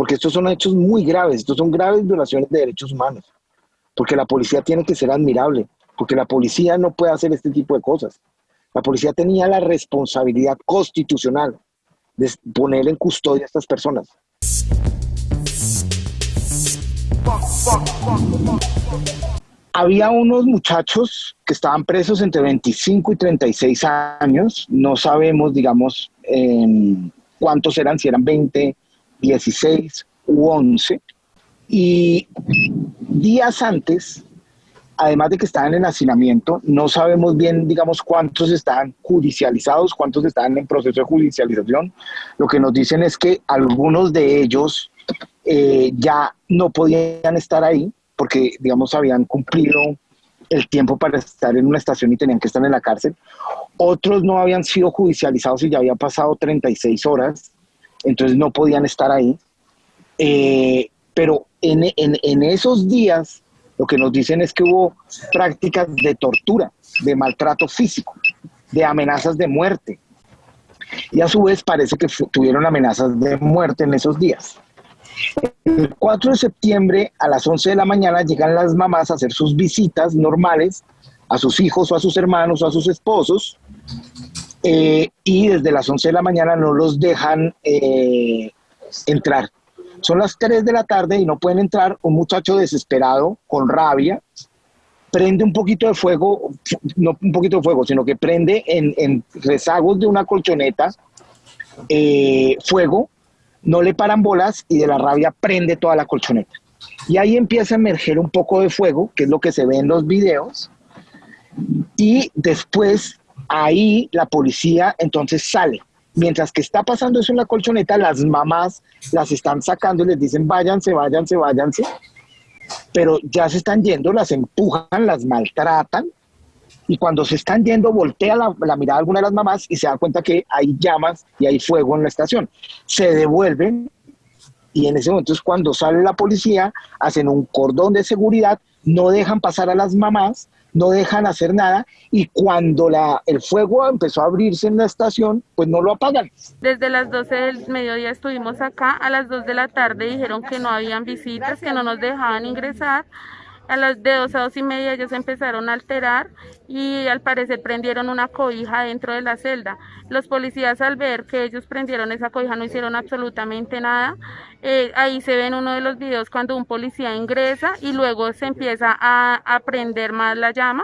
porque estos son hechos muy graves, estos son graves violaciones de derechos humanos, porque la policía tiene que ser admirable, porque la policía no puede hacer este tipo de cosas. La policía tenía la responsabilidad constitucional de poner en custodia a estas personas. Había unos muchachos que estaban presos entre 25 y 36 años, no sabemos, digamos, cuántos eran, si eran 20, 16 u 11. Y días antes, además de que estaban en hacinamiento, no sabemos bien, digamos, cuántos estaban judicializados, cuántos estaban en proceso de judicialización. Lo que nos dicen es que algunos de ellos eh, ya no podían estar ahí porque, digamos, habían cumplido el tiempo para estar en una estación y tenían que estar en la cárcel. Otros no habían sido judicializados y ya había pasado 36 horas, entonces no podían estar ahí. Eh, pero en, en, en esos días lo que nos dicen es que hubo prácticas de tortura, de maltrato físico, de amenazas de muerte. Y a su vez parece que tuvieron amenazas de muerte en esos días. El 4 de septiembre a las 11 de la mañana llegan las mamás a hacer sus visitas normales a sus hijos o a sus hermanos o a sus esposos eh, y desde las 11 de la mañana no los dejan eh, entrar. Son las 3 de la tarde y no pueden entrar. Un muchacho desesperado, con rabia, prende un poquito de fuego, no un poquito de fuego, sino que prende en, rezagos de una colchoneta eh, fuego no le paran bolas y de la rabia prende toda la colchoneta. Y ahí empieza a emerger un poco de fuego, que es lo que se ve en los videos, y después ahí la policía entonces sale. Mientras que está pasando eso en la colchoneta, las mamás las están sacando y les dicen váyanse, váyanse, váyanse. Pero ya se están yendo, las empujan, las maltratan y cuando se están yendo voltea la, mirada de alguna de las mamás y se da cuenta que hay llamas y hay fuego en la estación. Se devuelven y en ese momento es cuando sale la policía, hacen un cordón de seguridad, no dejan pasar a las mamás, no dejan hacer nada y cuando la, el fuego empezó a abrirse en la estación, pues no lo apagan. Desde las 12 del mediodía estuvimos acá, a las 2 de la tarde dijeron que no habían visitas, que no nos dejaban ingresar a las de dos a dos y media ellos empezaron a alterar y al parecer prendieron una cobija dentro de la celda. Los policías al ver que ellos prendieron esa cobija no hicieron absolutamente nada. Eh, ahí se ve en uno de los videos cuando un policía ingresa y luego se empieza a, prender más la llama.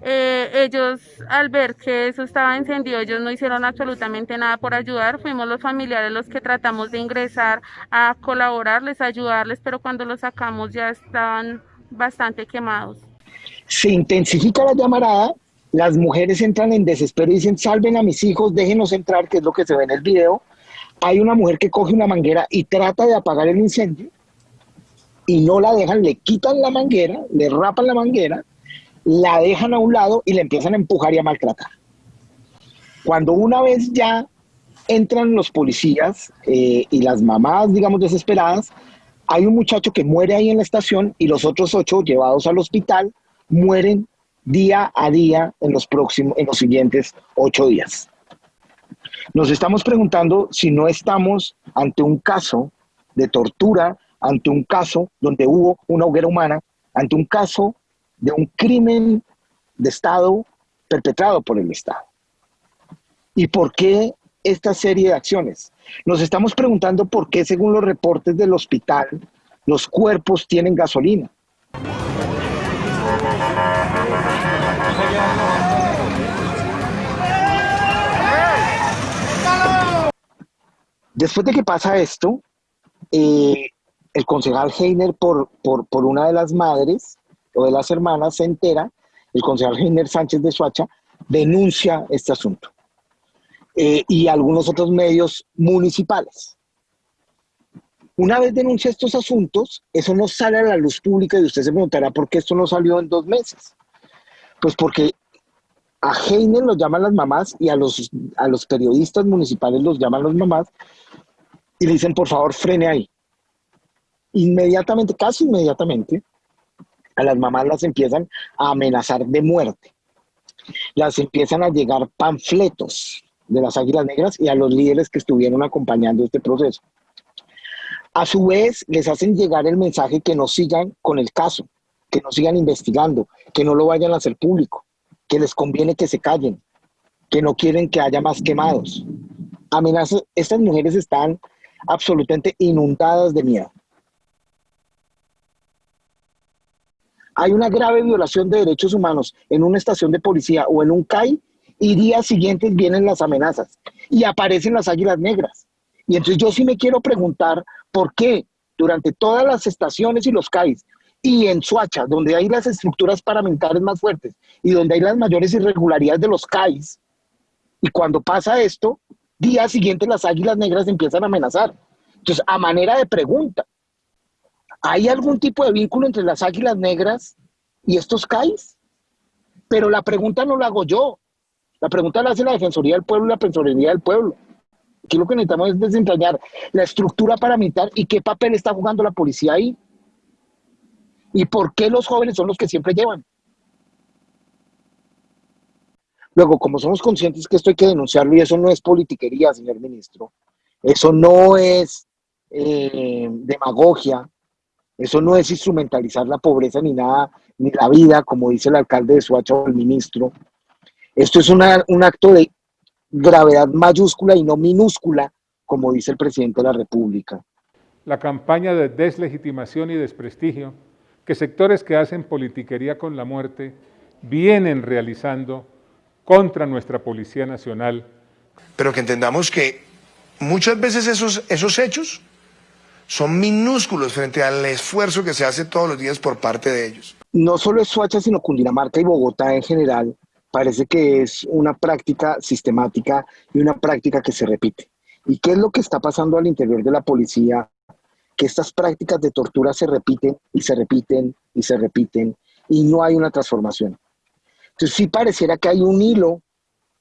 Eh, ellos al ver que eso estaba encendido, ellos no hicieron absolutamente nada por ayudar, fuimos los familiares los que tratamos de ingresar a colaborarles, ayudarles, pero cuando los sacamos ya estaban bastante quemados. Se intensifica la llamarada, las mujeres entran en desespero y dicen, salven a mis hijos, déjenos entrar, que es lo que se ve en el video. Hay una mujer que coge una manguera y trata de apagar el incendio y no la dejan, le quitan la manguera, le rapan la manguera, la dejan a un lado y le empiezan a empujar y a maltratar. Cuando una vez ya entran los policías eh, y las mamás, digamos, desesperadas, hay un muchacho que muere ahí en la estación y los otros ocho llevados al hospital mueren día a día en los próximos, en los siguientes ocho días. Nos estamos preguntando si no estamos ante un caso de tortura, ante un caso donde hubo una hoguera humana, ante un caso de un crimen de Estado perpetrado por el Estado. ¿Y por qué esta serie de acciones? Nos estamos preguntando por qué, según los reportes del hospital, los cuerpos tienen gasolina. Después de que pasa esto, eh, el concejal Heiner, por, por, una de las madres o de las hermanas, se entera, el concejal Heiner Sánchez de Suacha denuncia este asunto. Eh, y algunos otros medios municipales. Una vez denuncia estos asuntos, eso no sale a la luz pública y usted se preguntará por qué esto no salió en dos meses. Pues porque a Heiner los llaman las mamás y a los, a los periodistas municipales los llaman las mamás y le dicen, por favor, frene ahí. Inmediatamente, casi inmediatamente, a las mamás las empiezan a amenazar de muerte. Las empiezan a llegar panfletos de las Águilas Negras y a los líderes que estuvieron acompañando este proceso. A su vez, les hacen llegar el mensaje que no sigan con el caso, que no sigan investigando, que no lo vayan a hacer público, que les conviene que se callen, que no quieren que haya más quemados. Amenazas, estas mujeres están absolutamente inundadas de miedo. Hay una grave violación de derechos humanos en una estación de policía o en un CAI y días siguientes vienen las amenazas y aparecen las águilas negras. Y entonces yo sí me quiero preguntar por qué durante todas las estaciones y los CAIs y en Suacha, donde hay las estructuras paramilitares más fuertes y donde hay las mayores irregularidades de los CAIs, y cuando pasa esto, día siguiente las águilas negras empiezan a amenazar. Entonces, a manera de pregunta, ¿hay algún tipo de vínculo entre las águilas negras y estos CAIs? Pero la pregunta no la hago yo, la pregunta la hace la Defensoría del Pueblo y la Defensoría del Pueblo. Aquí lo que necesitamos es desentrañar la estructura paramilitar y qué papel está jugando la policía ahí. ¿Y por qué los jóvenes son los que siempre llevan? Luego, como somos conscientes que esto hay que denunciarlo y eso no es politiquería, señor ministro, eso no es eh, demagogia, eso no es instrumentalizar la pobreza ni nada, ni la vida, como dice el alcalde de Suacha o el ministro. Esto es un acto de gravedad mayúscula y no minúscula, como dice el presidente de la República. La campaña de deslegitimación y desprestigio que sectores que hacen politiquería con la muerte vienen realizando contra nuestra Policía Nacional. Pero que entendamos que muchas veces esos, esos hechos son minúsculos frente al esfuerzo que se hace todos los días por parte de ellos. No solo es Suacha, sino Cundinamarca y Bogotá en general parece que es una práctica sistemática y una práctica que se repite. ¿Y qué es lo que está pasando al interior de la policía? Que estas prácticas de tortura se repiten y se repiten y se repiten y no hay una transformación. Entonces sí pareciera que hay un hilo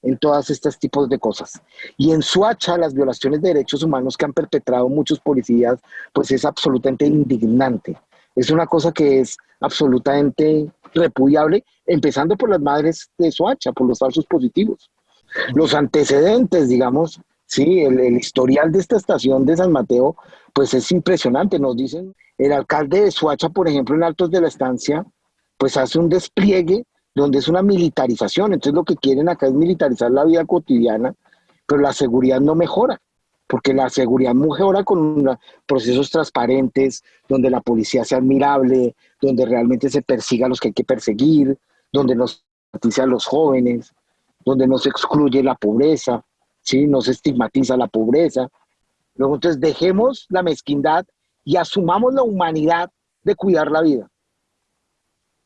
en todas estos tipos de cosas. Y en Suacha, las violaciones de derechos humanos que han perpetrado muchos policías, pues es absolutamente indignante. Es una cosa que es absolutamente repudiable, empezando por las madres de Soacha, por los falsos positivos. Los antecedentes, digamos, sí, el, historial de esta estación de San Mateo, pues es impresionante. Nos dicen, el alcalde de Soacha, por ejemplo, en Altos de la Estancia, pues hace un despliegue donde es una militarización. Entonces lo que quieren acá es militarizar la vida cotidiana, pero la seguridad no mejora porque la seguridad mejora con procesos transparentes, donde la policía sea admirable, donde realmente se persiga a los que hay que perseguir, donde no se a los jóvenes, donde no se excluye la pobreza, ¿sí? no se estigmatiza la pobreza. Luego entonces dejemos la mezquindad y asumamos la humanidad de cuidar la vida.